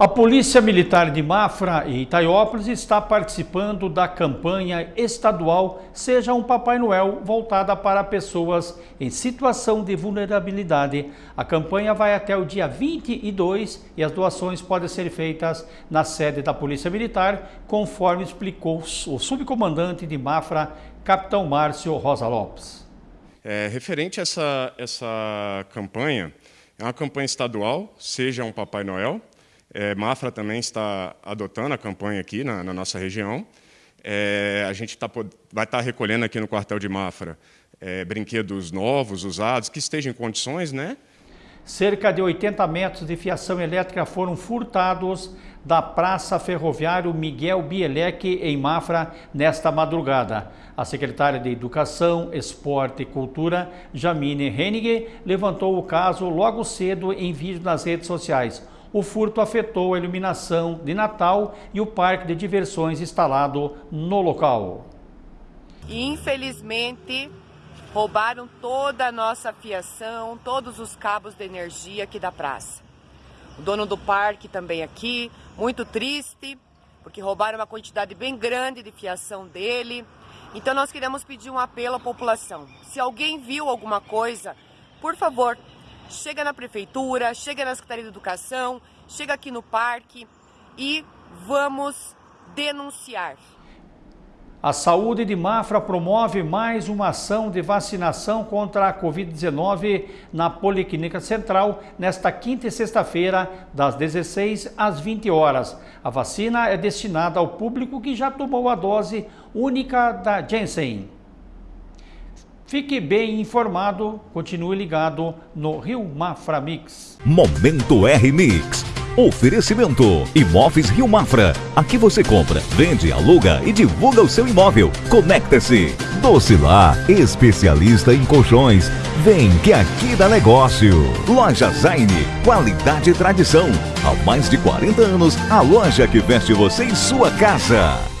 A Polícia Militar de Mafra e Itaiópolis está participando da campanha estadual Seja um Papai Noel voltada para pessoas em situação de vulnerabilidade. A campanha vai até o dia 22 e as doações podem ser feitas na sede da Polícia Militar, conforme explicou o subcomandante de Mafra, Capitão Márcio Rosa Lopes. É, referente a essa, essa campanha, é uma campanha estadual, Seja um Papai Noel, é, Mafra também está adotando a campanha aqui na, na nossa região. É, a gente tá, vai estar tá recolhendo aqui no quartel de Mafra é, brinquedos novos, usados, que estejam em condições, né? Cerca de 80 metros de fiação elétrica foram furtados da Praça Ferroviário Miguel Bielek, em Mafra, nesta madrugada. A secretária de Educação, Esporte e Cultura, Jamine Hennig, levantou o caso logo cedo em vídeo nas redes sociais o furto afetou a iluminação de Natal e o parque de diversões instalado no local. Infelizmente, roubaram toda a nossa fiação, todos os cabos de energia aqui da praça. O dono do parque também aqui, muito triste, porque roubaram uma quantidade bem grande de fiação dele. Então nós queremos pedir um apelo à população. Se alguém viu alguma coisa, por favor, chega na prefeitura, chega na Secretaria de Educação, chega aqui no parque e vamos denunciar. A saúde de Mafra promove mais uma ação de vacinação contra a Covid-19 na Policlínica Central nesta quinta e sexta-feira, das 16 às 20 horas. A vacina é destinada ao público que já tomou a dose única da Janssen. Fique bem informado, continue ligado no Rio Mafra Mix. Momento R Mix. Oferecimento Imóveis Rio Mafra. Aqui você compra, vende, aluga e divulga o seu imóvel. Conecta-se. Docilar, especialista em colchões. Vem que aqui dá negócio. Loja Zaine, qualidade e tradição. Há mais de 40 anos, a loja que veste você em sua casa.